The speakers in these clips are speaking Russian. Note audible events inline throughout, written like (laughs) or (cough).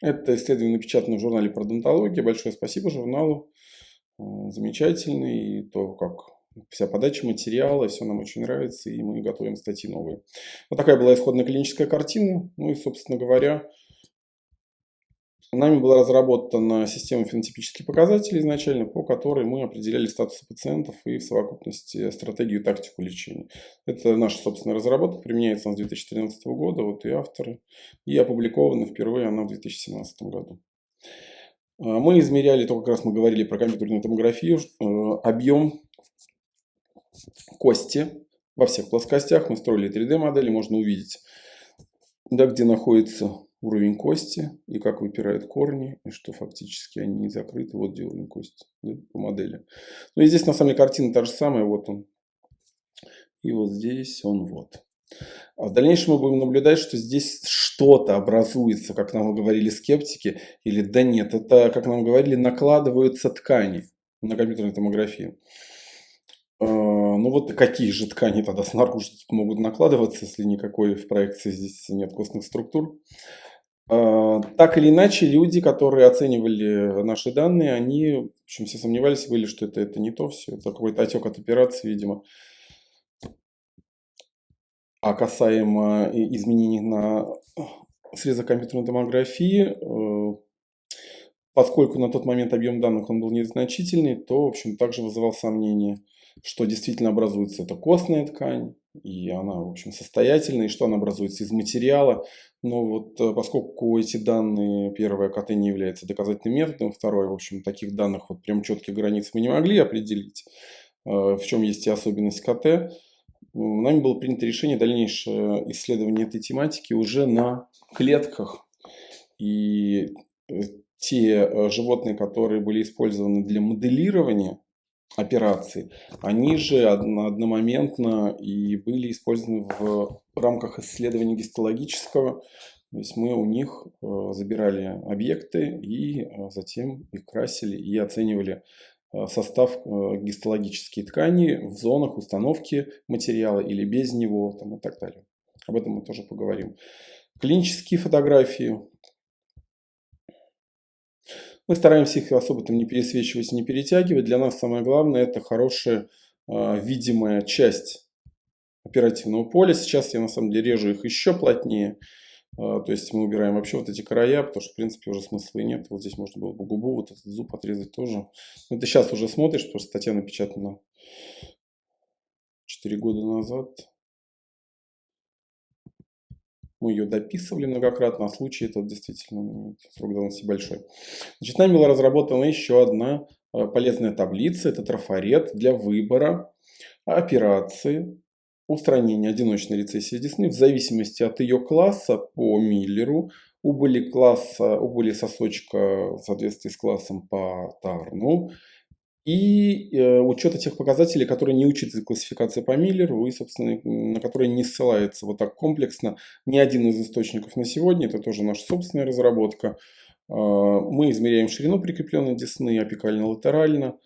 Это исследование напечатано в журнале «Пародонтология». Большое спасибо журналу. Э, замечательный. И то, как вся подача материала, все нам очень нравится, и мы готовим статьи новые. Вот такая была исходная клиническая картина. Ну и, собственно говоря, Нами была разработана система фенотипических показателей изначально, по которой мы определяли статус пациентов и в совокупности стратегию и тактику лечения. Это наша собственная разработка, применяется она с 2013 года, вот и авторы, и опубликована впервые она в 2017 году. А, мы измеряли, то как раз мы говорили про компьютерную томографию, э, объем кости во всех плоскостях. Мы строили 3D модели, можно увидеть, да, где находится уровень кости и как выпирают корни, и что фактически они не закрыты. Вот где уровень кости да, по модели. Ну и здесь на самом деле картина та же самая, вот он. И вот здесь он вот. А в дальнейшем мы будем наблюдать, что здесь что-то образуется, как нам говорили скептики, или да нет, это, как нам говорили, накладываются ткани на компьютерной томографии. А, ну вот какие же ткани тогда снаружи могут накладываться, если никакой в проекции здесь нет костных структур. А, так или иначе, люди, которые оценивали наши данные, они, в общем, все сомневались, были, что это, это не то все, это какой-то отек от операции, видимо. А касаемо изменений на срезах компьютерной томографии, э, поскольку на тот момент объем данных он был незначительный, то, в общем, также вызывал сомнения, что действительно образуется эта костная ткань, и она, в общем, состоятельная, и что она образуется из материала. Но вот э, поскольку эти данные, первое, КТ не является доказательным методом, второе, в общем, таких данных вот прям четких границ мы не могли определить, э, в чем есть и особенность КТ, нами было принято решение дальнейшее исследование этой тематики уже на клетках. И э, те животные, которые были использованы для моделирования операций, они же одномоментно и были использованы в рамках исследования гистологического. То есть мы у них э, забирали объекты и э, затем их красили и оценивали э, состав гистологической ткани в зонах установки материала или без него там, и так далее. Об этом мы тоже поговорим. Клинические фотографии мы стараемся их особо там не пересвечивать, не перетягивать. Для нас самое главное это хорошая э, видимая часть оперативного поля. Сейчас я на самом деле режу их еще плотнее. Э, то есть мы убираем вообще вот эти края, потому что в принципе уже смысла и нет. Вот здесь можно было бы губу, вот этот зуб отрезать тоже. Но ты сейчас уже смотришь, потому что статья напечатана 4 года назад. Мы ее дописывали многократно, а случай этот действительно срок давности большой. Значит, нами была разработана еще одна э, полезная таблица. Это трафарет для выбора операции устранения одиночной рецессии десны в зависимости от ее класса по Миллеру, убыли класса, убыли сосочка в соответствии с классом по Тарну, и э, учета тех показателей, которые не учитывает классификация по Миллеру и, собственно, на которые не ссылается вот так комплексно ни один из источников на сегодня. Это тоже наша собственная разработка. Э, мы измеряем ширину прикрепленной десны апикально-латерально.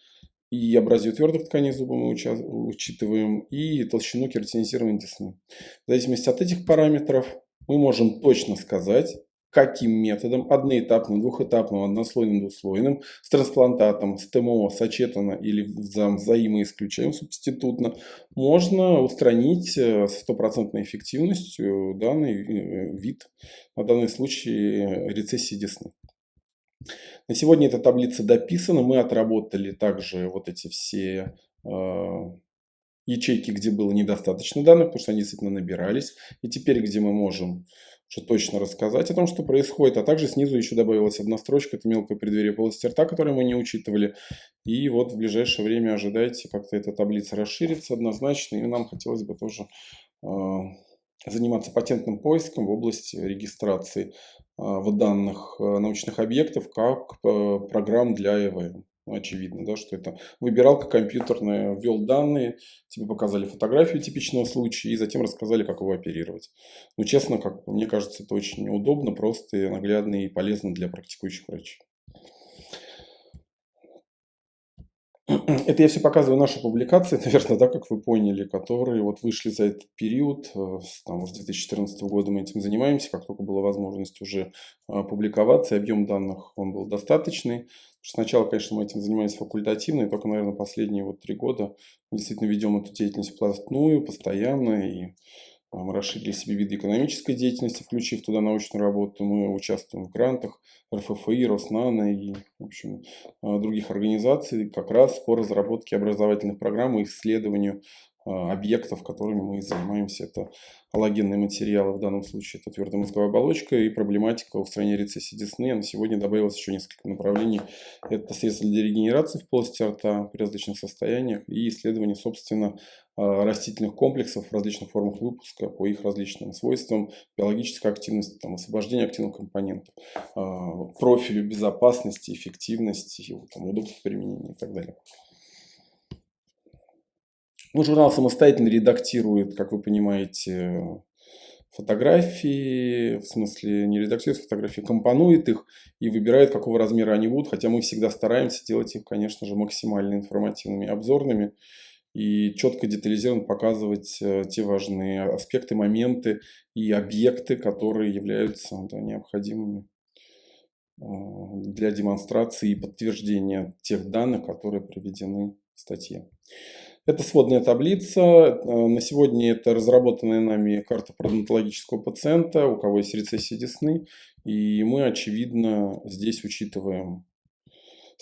И абразию твердых тканей зуба мы учитываем, и толщину кератинизированной десны. В зависимости от этих параметров мы можем точно сказать, каким методом, одноэтапным, двухэтапным, однослойным, двуслойным, с трансплантатом, с ТМО, сочетано или взаимоисключаем субститутно, можно устранить э, с стопроцентной эффективностью данный э, вид, на данный случай рецессии десны. На сегодня эта таблица дописана, мы отработали также вот эти все э, ячейки, где было недостаточно данных, потому что они действительно набирались. И теперь, где мы можем что точно рассказать о том, что происходит. А также снизу еще добавилась одна строчка, это мелкое преддверие полости рта, которую мы не учитывали. И вот в ближайшее время ожидайте, как-то эта таблица расширится однозначно. И нам хотелось бы тоже э, заниматься патентным поиском в области регистрации э, в данных э, научных объектов как э, программ для ЭВМ. Очевидно, да, что это выбиралка компьютерная, ввел данные, тебе показали фотографию типичного случая и затем рассказали, как его оперировать. Ну, честно, как мне кажется, это очень удобно, просто наглядно и полезно для практикующих врачей. (clears throat) Это я все показываю наши публикации, (laughs) наверное, да, как вы поняли, которые вот вышли за этот период. Э, там, с 2014 года мы этим занимаемся, как только была возможность уже а, публиковаться, объем данных он был достаточный. Сначала, конечно, мы этим занимались факультативно, и только, наверное, последние вот три года действительно ведем эту деятельность плотную, постоянно, и мы расширили себе виды экономической деятельности, включив туда научную работу. Мы участвуем в грантах РФФИ, Роснана и в общем, а, других организаций как раз по разработке образовательных программ и исследованию а, объектов, которыми мы занимаемся. Это аллогенные материалы, в данном случае это твердая мозговая оболочка и проблематика устранения рецессии десны. А на сегодня добавилось еще несколько направлений. Это средства для регенерации в полости рта при различных состояниях и исследование, собственно, растительных комплексов в различных формах выпуска по их различным свойствам, биологической активности, там, освобождение активных компонентов, профилю безопасности, эффективности, там, удобства применения и так далее. Ну, журнал самостоятельно редактирует, как вы понимаете, фотографии, в смысле не редактирует фотографии, компонует их и выбирает, какого размера они будут, хотя мы всегда стараемся делать их, конечно же, максимально информативными, обзорными и четко детализированно показывать э, те важные аспекты, моменты и объекты, которые являются да, необходимыми э, для демонстрации и подтверждения тех данных, которые приведены в статье. Это сводная таблица. Э, на сегодня это разработанная нами карта пародонтологического пациента, у кого есть рецессия десны. И мы, очевидно, здесь учитываем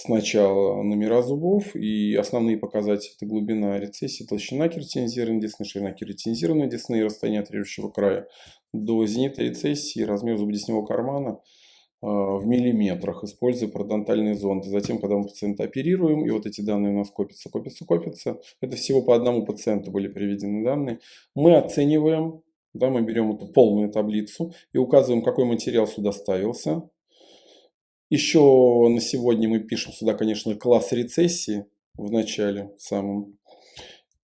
сначала номера зубов и основные показатели это глубина рецессии, толщина кератинизированной десны, ширина кератинизированной десны и расстояние от режущего края до зенита рецессии, размер зубодесневого кармана – а, в миллиметрах, используя пародонтальные зонды. Затем, когда мы пациента оперируем, и вот эти данные у нас копятся, копятся, копятся, это всего по одному пациенту были приведены данные, мы оцениваем, да, мы берем эту полную таблицу и указываем, какой материал сюда ставился. Еще на сегодня мы пишем сюда, конечно, класс рецессии в начале самом.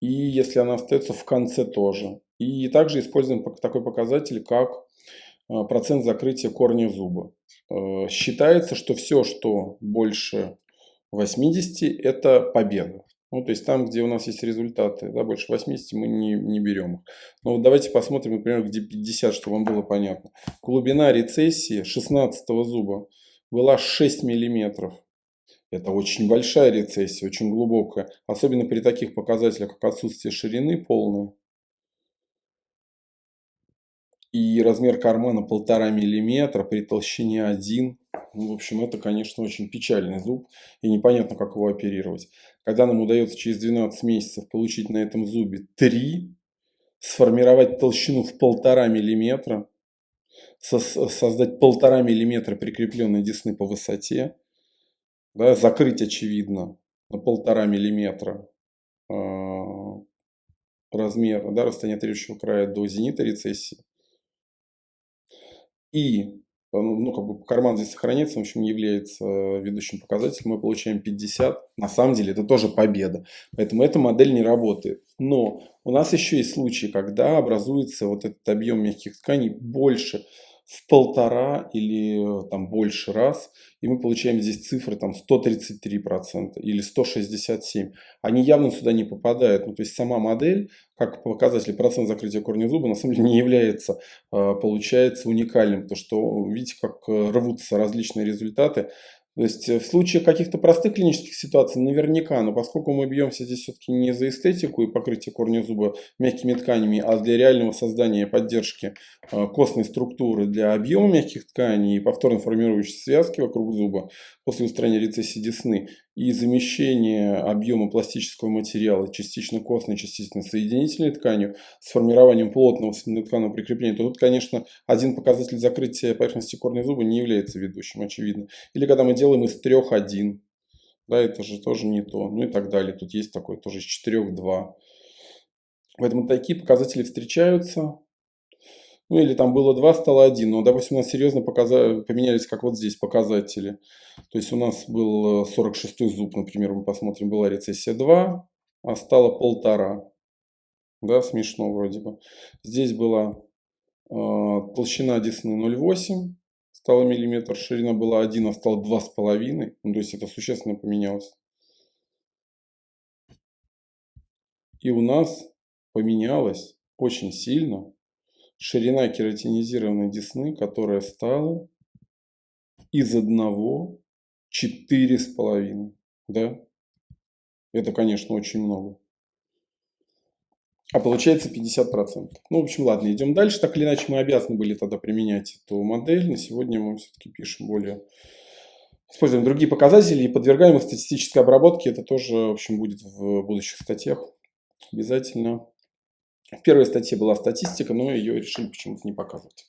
И если она остается в конце тоже. И также используем такой показатель, как а, процент закрытия корня зуба. Э, считается, что все, что больше 80, это победа. Ну, то есть там, где у нас есть результаты, да, больше 80, мы не, не берем их. Но вот давайте посмотрим, например, где 50, чтобы вам было понятно. Глубина рецессии 16 зуба была 6 миллиметров. Это очень большая рецессия, очень глубокая. Особенно при таких показателях, как отсутствие ширины полной и размер кармана полтора миллиметра при толщине 1. Ну, в общем, это, конечно, очень печальный зуб, и непонятно, как его оперировать. Когда нам удается через 12 месяцев получить на этом зубе 3, сформировать толщину в полтора миллиметра, создать полтора миллиметра прикрепленной десны по высоте, да, закрыть, очевидно, на полтора миллиметра э, размер, да, расстояние трещего края до зенита рецессии, и ну, ну, как бы карман здесь сохраняется, в общем, является э, ведущим показателем, мы получаем 50. На самом деле это тоже победа. Поэтому эта модель не работает. Но у нас еще есть случаи, когда образуется вот этот объем мягких тканей больше в полтора или э, там больше раз, и мы получаем здесь цифры там 133% или 167%. Они явно сюда не попадают. Ну, то есть сама модель, как показатель процент закрытия корня зуба, на самом деле (laughs) не является, а, получается, уникальным. Потому что видите, как э, рвутся различные результаты. То есть э, в случае каких-то простых клинических ситуаций наверняка, но поскольку мы бьемся здесь все-таки не за эстетику и покрытие корня зуба мягкими тканями, а для реального создания поддержки э, костной структуры для объема мягких тканей и повторно формирующейся связки вокруг зуба после устранения рецессии десны и замещения объема пластического материала частично костной, частично соединительной тканью с формированием плотного тканого прикрепления, то тут, конечно, один показатель закрытия поверхности корня зуба не является ведущим, очевидно. Или когда мы делаем из трех один. Да, это же тоже не то. Ну и так далее. Тут есть такой тоже из четырех два. Поэтому такие показатели встречаются. Ну или там было 2, стало 1. Но, допустим, у нас серьезно показа... поменялись, как вот здесь показатели. То есть у нас был 46 зуб, например, мы посмотрим, была рецессия 2, а стало полтора. Да, смешно вроде бы. Здесь была э, толщина десны 0,8 стало миллиметр, ширина была 1, а стала 2,5. Ну, то есть это существенно поменялось. И у нас поменялась очень сильно ширина кератинизированной десны, которая стала из одного четыре с половиной. Да? Это, конечно, очень много. А получается 50%. Ну, в общем, ладно, идем дальше. Так или иначе, мы обязаны были тогда применять эту модель. На сегодня мы все-таки пишем более... Используем другие показатели и подвергаем их статистической обработке. Это тоже, в общем, будет в будущих статьях обязательно. В первой статье была статистика, но ее решили почему-то не показывать.